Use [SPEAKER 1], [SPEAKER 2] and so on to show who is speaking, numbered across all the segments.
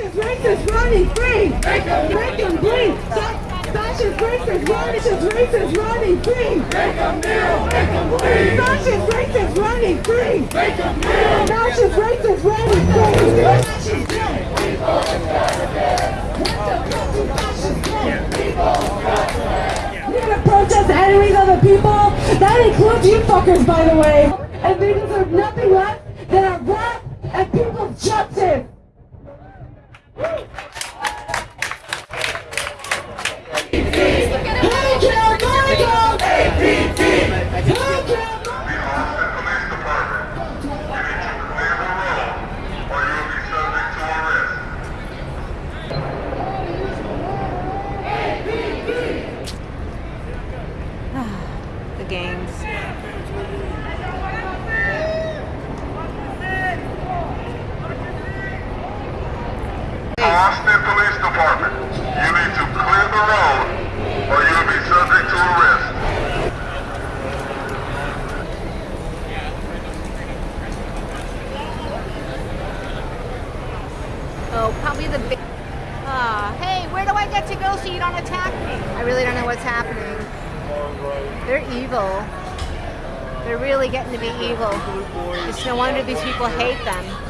[SPEAKER 1] Fascist racist running free. Make them, make them bleed. Fascist racist racist racist running free. Make them kneel, make them bleed. Fascist racist running free. Make them kneel. Fascist racist running free. Fascist dead. People fuck do fascists dead? People You're gonna protest enemies of the people? That includes you fuckers, by the way. And they deserve nothing less than a rap and people's justice.
[SPEAKER 2] Austin Police Department, you need to clear the road or you'll be subject to arrest.
[SPEAKER 3] Oh, probably the big. Ah, hey, where do I get to go so you don't attack me? I really don't know what's happening. They're evil. They're really getting to be evil. It's no wonder these people hate them.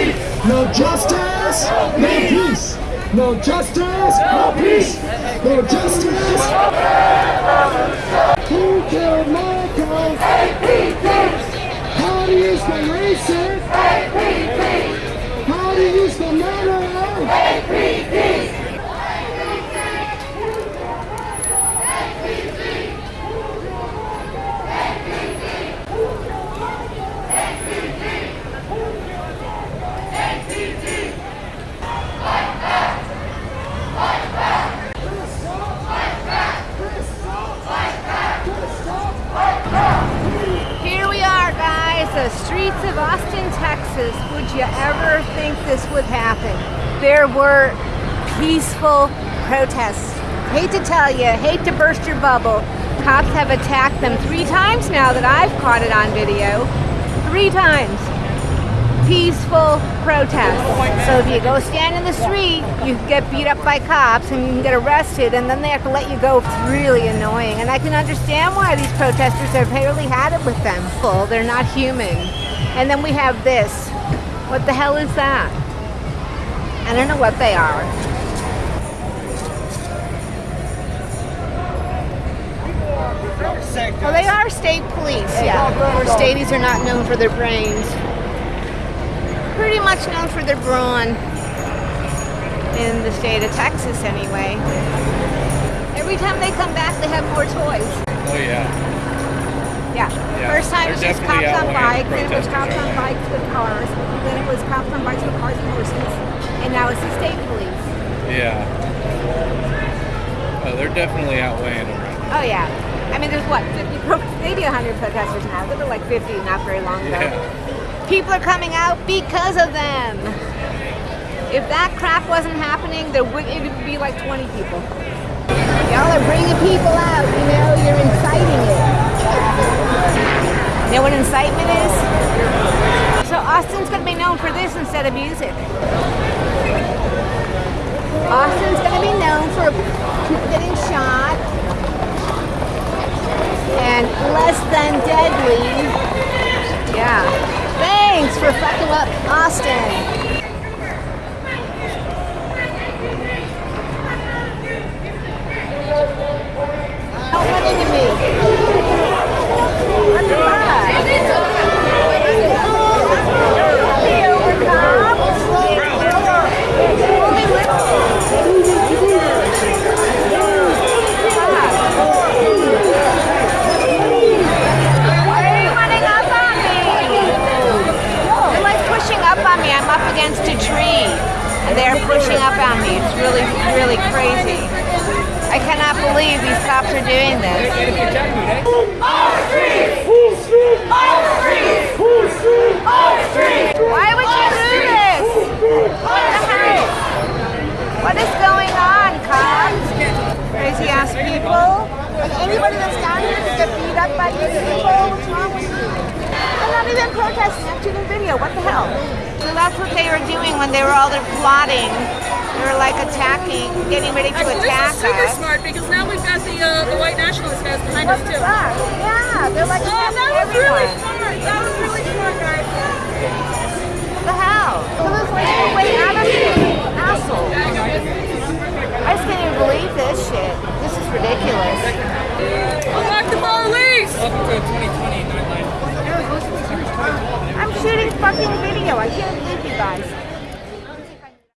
[SPEAKER 4] No justice, no peace. No justice, no peace. No justice. Who killed Marcos? How do you the racist?
[SPEAKER 3] Streets of Austin, Texas. Would you ever think this would happen? There were peaceful protests. Hate to tell you, hate to burst your bubble. Cops have attacked them three times now that I've caught it on video. Three times. Peaceful protests. So if you go stand in the street, you get beat up by cops and you can get arrested and then they have to let you go. It's really annoying. And I can understand why these protesters have barely had it with them. They're not human. And then we have this. What the hell is that? I don't know what they are. Well, they are state police, yeah. Or stadies are not known for their brains. Pretty much known for their brawn. In the state of Texas, anyway. Every time they come back, they have more toys.
[SPEAKER 5] Oh yeah.
[SPEAKER 3] Yeah.
[SPEAKER 5] Yeah,
[SPEAKER 3] First time
[SPEAKER 5] they're
[SPEAKER 3] it was just cops on bikes, then it was cops on bikes with cars, then it was cops on bikes with cars and horses, and now it's the state police.
[SPEAKER 5] Yeah. Oh, they're definitely outweighing them right now.
[SPEAKER 3] Oh yeah. I mean, there's what, 50, pro- maybe 100 protesters now. There were like 50 not very long ago.
[SPEAKER 5] Yeah.
[SPEAKER 3] People are coming out because of them. If that crap wasn't happening, there would, it would be like 20 people. Y'all are bringing people out, you know, you're inciting it. You know what incitement is? So Austin's going to be known for this instead of music. Austin's to be known for people getting shot and less than deadly. Yeah. For fucking Austin. Believe these cops are doing this. Why would you do this? What the? What is going on, cops? Crazy ass people.
[SPEAKER 6] Like anybody that's down here to get beat up by these people, what's wrong with you? I'm not even protesting, I'm video, what the hell?
[SPEAKER 3] So that's what they were doing when they were all there plotting. They were like attacking, getting ready to
[SPEAKER 7] Actually,
[SPEAKER 3] attack
[SPEAKER 7] this is super
[SPEAKER 3] us.
[SPEAKER 7] smart because now we've got the uh, the white nationalist guys behind us too.
[SPEAKER 6] Fuck, yeah, they're like,
[SPEAKER 7] Oh, that was really
[SPEAKER 3] Everyone.
[SPEAKER 7] smart. That was really smart, guys.
[SPEAKER 3] The hell?
[SPEAKER 6] so there's like a way out of it, asshole.
[SPEAKER 3] I just can't even believe this shit. This is ridiculous.
[SPEAKER 7] Unlock the police!
[SPEAKER 5] Welcome to 2020 Nightlife.
[SPEAKER 3] I'm shooting fucking video. I can't believe you guys.